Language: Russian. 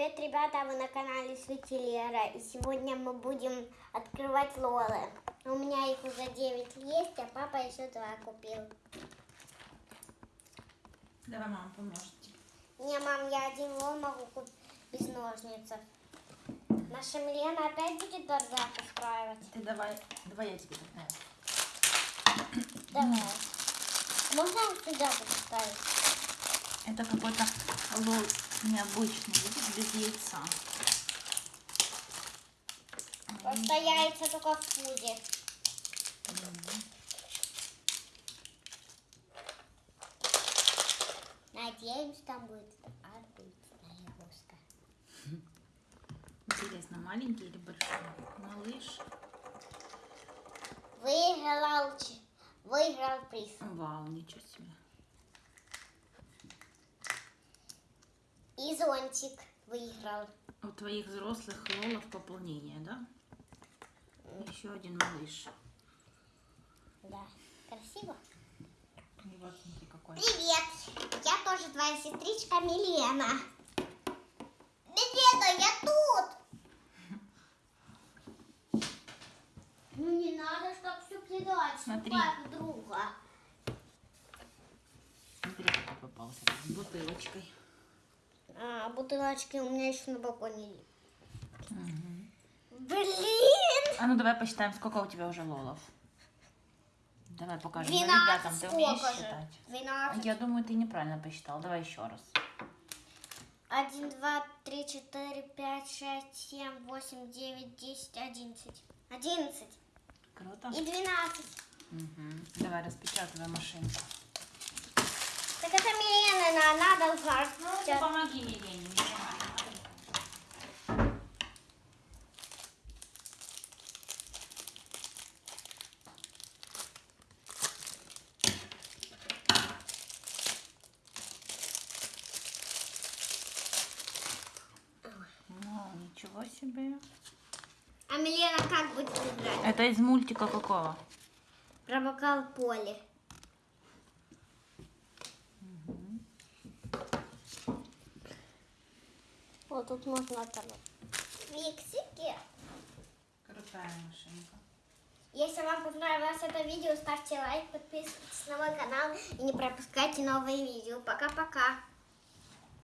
Привет, ребята, вы на канале Светилера. И сегодня мы будем открывать лолы. У меня их уже 9 есть, а папа еще 2 купил. Давай мама поможет. Не, мам, я один лол могу купить без ножниц. Наша Милена опять будет бардак устраивать. Ты давай, давай я тебе тогда. Давай. Можно сюда поставить? Это какой-то лол необычный, видишь, без яйца. Просто яйца только в пузе. Надеемся, там будет обычная игрушка. Интересно, маленький или большой? Малыш. Выиграл, выиграл приз. Вау, ничего себе. И зонтик выиграл. У твоих взрослых лолов пополнение, да? Еще один малыш. Да. Красиво? Вот смотри какой. Привет! Я тоже твоя сестричка Милена. Милена, я тут! Ну не надо так все кидать Смотри. друг друга. Смотри, какой попался. С бутылочкой. А, бутылочки у меня еще на балконе. Мгм. Блин! А ну давай посчитаем, сколько у тебя уже лолов. Давай покажем. Ну, 12 ребятам, ты умеешь же? считать? 12. Я думаю, ты неправильно посчитал. Давай еще раз. 1, 2, 3, 4, 5, 6, 7, 8, 9, 10, 11. 11 Круто. и 12. Мгм. Давай распечатывай машинку. Так это Милена, она должна. Ты помоги Милене. Ну, ничего себе. А Милена как будет играть? Это из мультика какого? Про бокал поле. Вот тут можно там. Фиксики. Крутая машинка. Если вам понравилось это видео, ставьте лайк, подписывайтесь на мой канал и не пропускайте новые видео. Пока-пока.